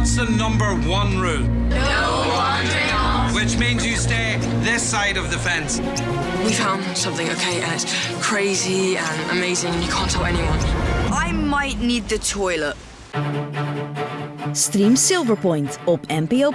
What's the number one rule? No wandering off. Which means you stay this side of the fence. We found something, okay, and it's crazy and amazing, and you can't tell anyone. I might need the toilet. Stream Silverpoint op NPO+.